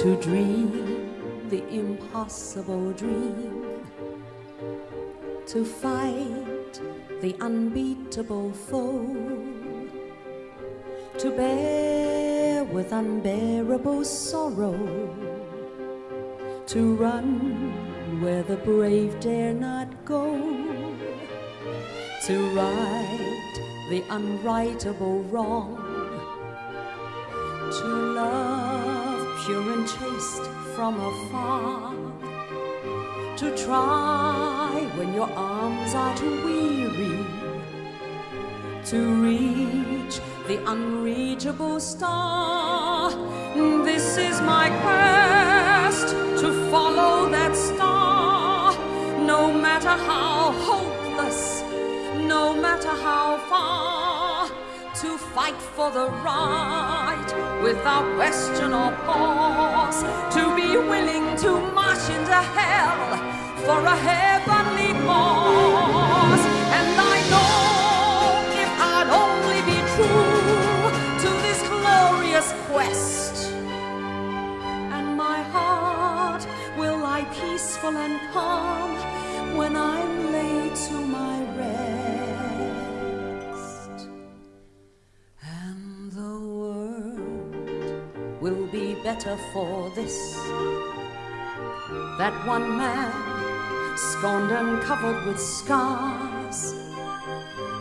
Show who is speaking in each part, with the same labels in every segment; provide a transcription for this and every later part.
Speaker 1: to dream the impossible dream, to fight the unbeatable foe, to bear with unbearable sorrow, to run where the brave dare not go, to right the unrightable wrong, to love pure and chaste from afar. To try when your arms are too weary. To reach the unreachable star. This is my quest to follow that star. No matter how hopeless, no matter how. To fight for the right without question or pause, to be willing to march into hell for a heavenly cause. And I know if I'd only be true to this glorious quest, and my heart will lie peaceful and calm when I'm will be better for this. That one man, scorned and covered with scars,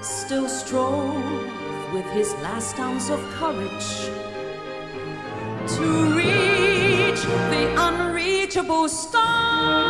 Speaker 1: still strove with his last ounce of courage to reach the unreachable star.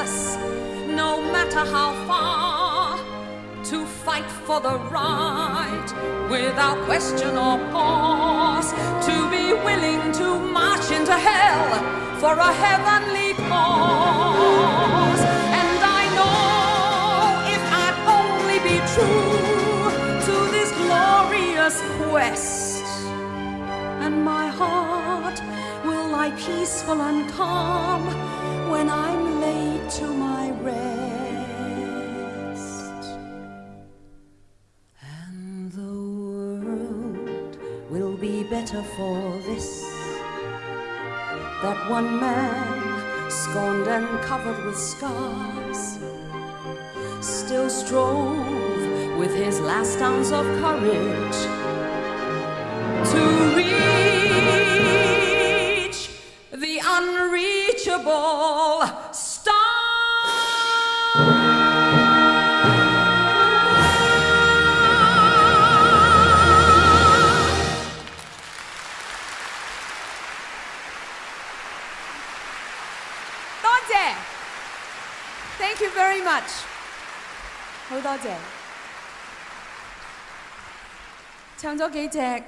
Speaker 1: No matter how far, to fight for the right without question or pause. To be willing to march into hell for a heavenly cause. And I know if I'd only be true to this glorious quest, and my heart will lie peaceful and calm when I'm laid to my rest. And the world will be better for this. That one man, scorned and covered with scars, still strove with his last ounce of courage to reach the unreachable star.
Speaker 2: Thank you very much，好多谢。唱咗几只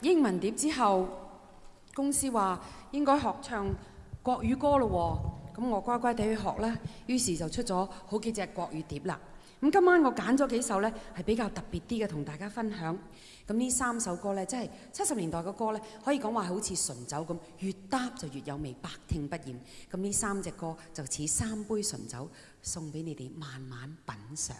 Speaker 2: 英文碟之后，公司话应该学唱 國語歌咯喎，咁我乖乖地去學啦，於是就出咗好幾隻國語碟啦。咁今晚我揀咗幾首呢，係比較特別啲嘅，同大家分享。咁呢三首歌呢，即係七十年代嘅歌呢，可以講話好似醇酒咁，越搭就越有味，百聽不厭。咁呢三隻歌就似三杯醇酒，送俾你哋慢慢品嚐。